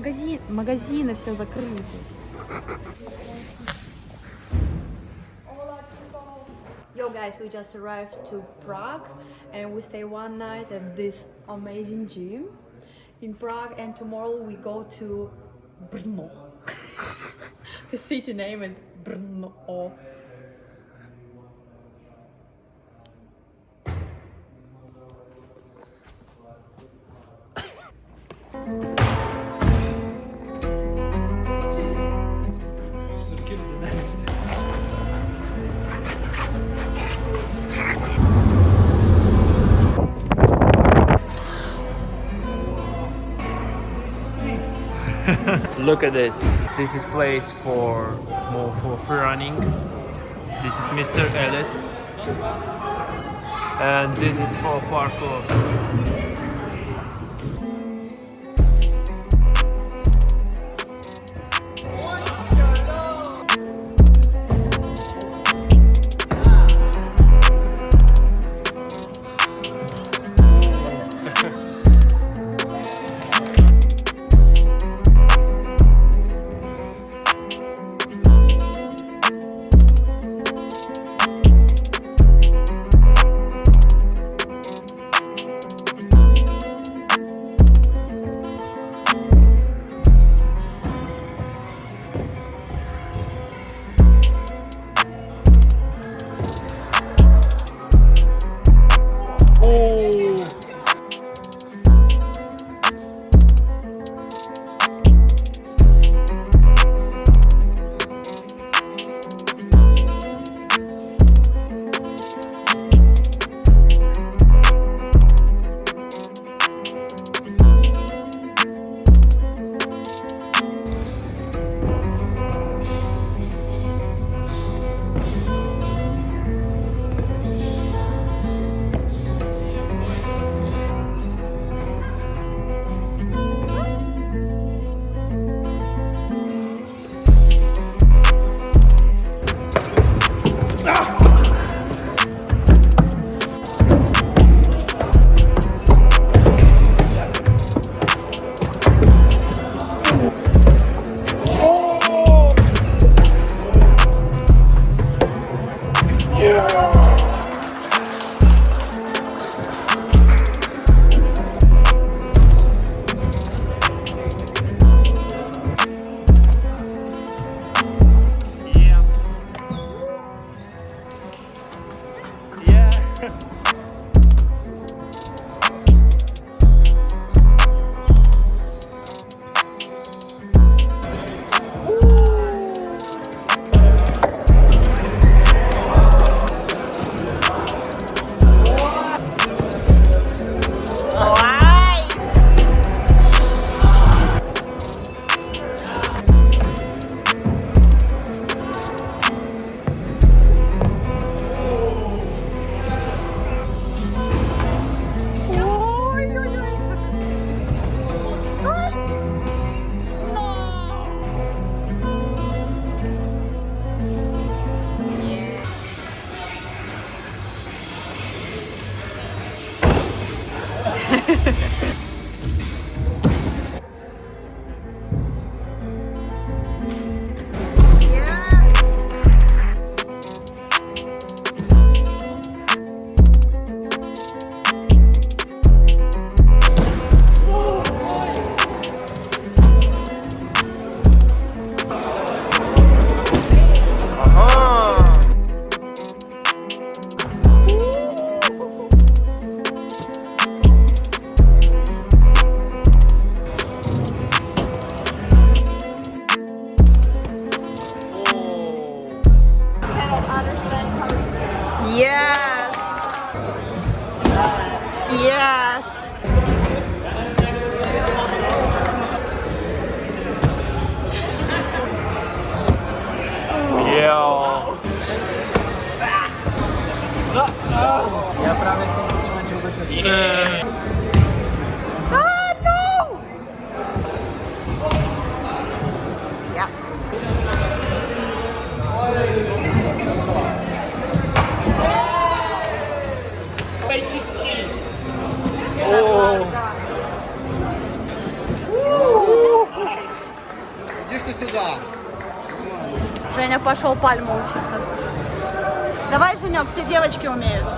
Магазин, магазины все закрыты. Yo guys, we just arrived to Prague and we stay one night at this amazing gym in Prague and tomorrow we go to Brno. the city name is Brno. Look at this. This is place for more for free running. This is Mr. Ellis. And this is for parkour. Я правда всем очень хочу вкусно. Yeah. Ah, no! Yes. Почисти. О. Иди что сюда. Женя пошел пальму учиться. Давай, Женек, все девочки умеют.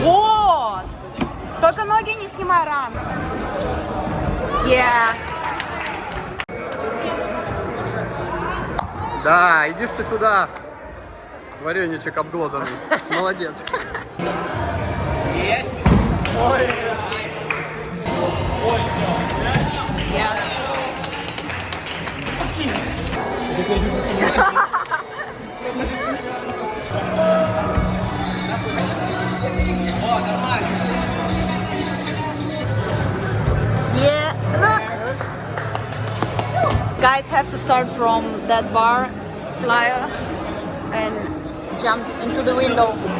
Вот! Только ноги не снимай рано. Yes. Да, иди ж ты сюда. Вареничек обглоданный. Молодец. Yes. Yeah. look! Guys have to start from that bar flyer and jump into the window.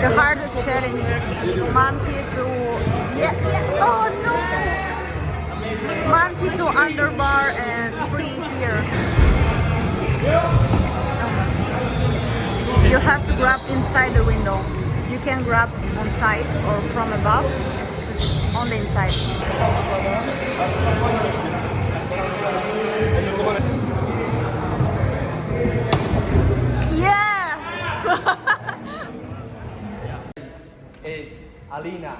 The hardest challenge. Monkey to yeah yeah oh no! Monkey to underbar and free here. You have to grab inside the window. You can grab on side or from above, just on the inside. Alina.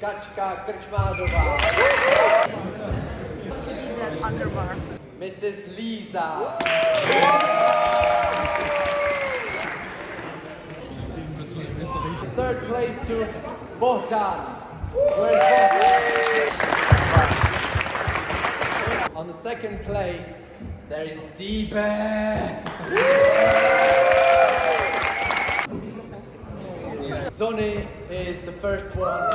Kaczka underbar. Mrs. Lisa. Third place to Bohdan. On the second place, there is Siebe. Zoni is the first one.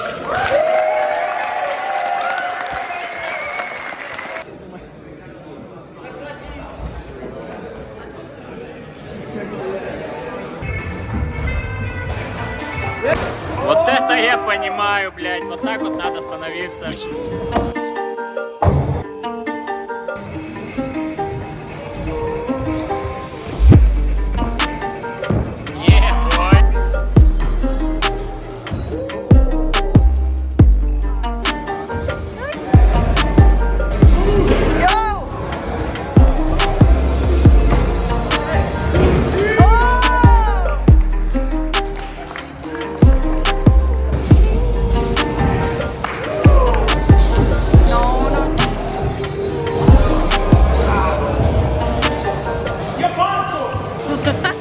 Вот это я понимаю, блядь. Вот так вот надо становиться. Ha ha!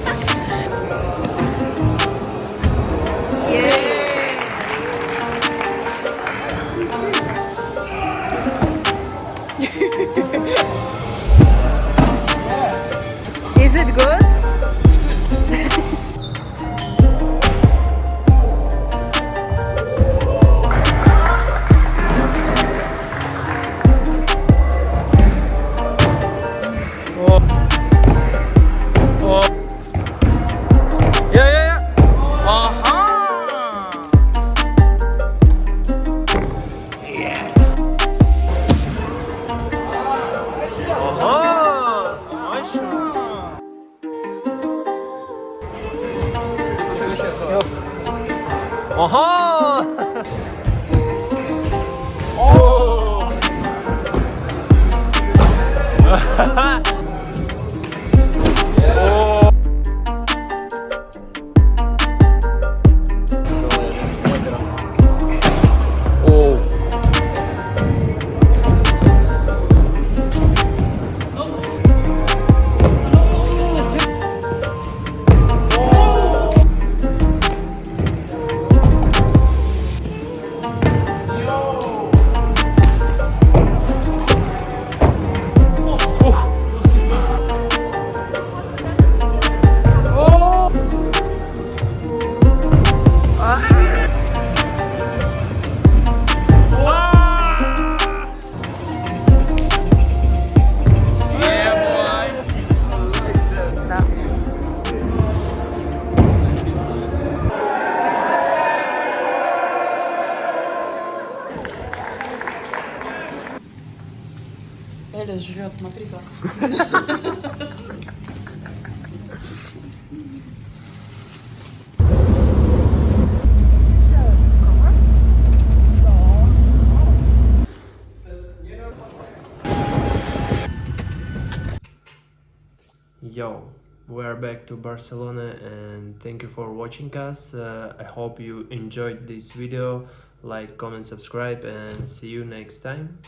어허! 오! are back to Barcelona and thank you for watching us. Uh, I hope you enjoyed this video. Like, comment, subscribe and see you next time.